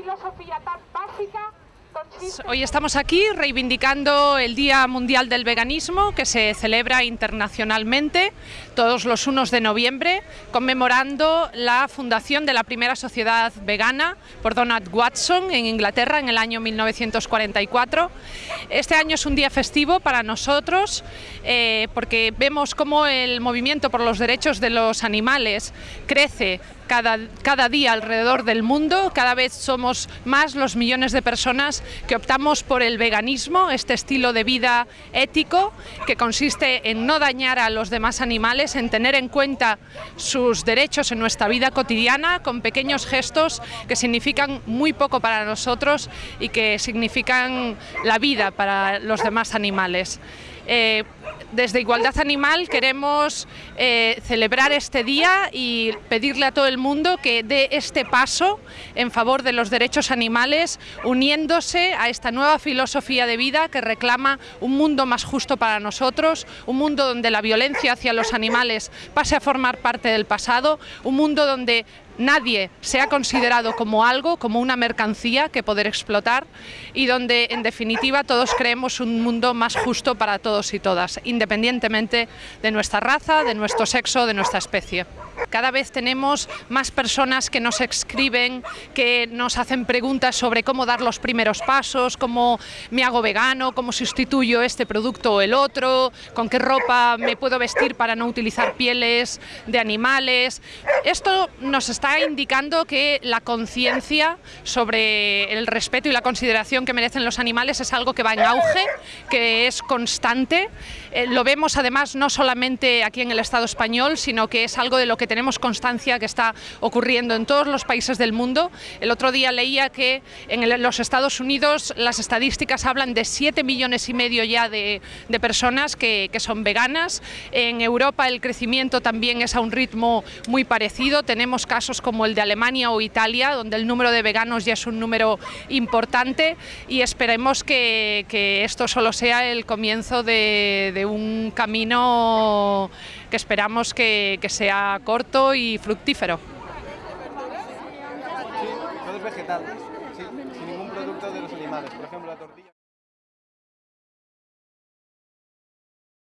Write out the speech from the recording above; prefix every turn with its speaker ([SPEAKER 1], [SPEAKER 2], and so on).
[SPEAKER 1] filosofía tan básica
[SPEAKER 2] Hoy estamos aquí reivindicando el Día Mundial del Veganismo que se celebra internacionalmente todos los 1 de noviembre, conmemorando la fundación de la primera sociedad vegana por Donald Watson en Inglaterra en el año 1944. Este año es un día festivo para nosotros eh, porque vemos cómo el movimiento por los derechos de los animales crece cada, cada, día alrededor del mundo, cada vez somos más los millones de personas que optamos por el veganismo, este estilo de vida ético que consiste en no dañar a los demás animales, en tener en cuenta sus derechos en nuestra vida cotidiana con pequeños gestos que significan muy poco para nosotros y que significan la vida para los demás animales. Eh, desde Igualdad Animal queremos eh, celebrar este día y pedirle a todo el mundo que dé este paso en favor de los derechos animales, uniéndose a esta nueva filosofía de vida que reclama un mundo más justo para nosotros, un mundo donde la violencia hacia los animales pase a formar parte del pasado, un mundo donde nadie se ha considerado como algo, como una mercancía que poder explotar y donde en definitiva todos creemos un mundo más justo para todos y todas, independientemente de nuestra raza, de nuestro sexo, de nuestra especie. Cada vez tenemos más personas que nos escriben, que nos hacen preguntas sobre cómo dar los primeros pasos, cómo me hago vegano, cómo sustituyo este producto o el otro, con qué ropa me puedo vestir para no utilizar pieles de animales. Esto nos está indicando que la conciencia sobre el respeto y la consideración que merecen los animales es algo que va en auge, que es constante. Eh, lo vemos además no solamente aquí en el Estado español, sino que es algo de lo que tenemos constancia que está ocurriendo en todos los países del mundo. El otro día leía que en los Estados Unidos las estadísticas hablan de 7 millones y medio ya de, personas que, que, son veganas. En Europa el crecimiento también es a un ritmo muy parecido. Tenemos casos como el de Alemania o Italia, donde el número de veganos ya es un número importante y esperemos que, que esto solo sea el comienzo de, de un camino que esperamos que, que sea corto y fructífero.
[SPEAKER 3] Sí, todo es vegetal, sí, sin ningún producto de los animales, por ejemplo la tortilla.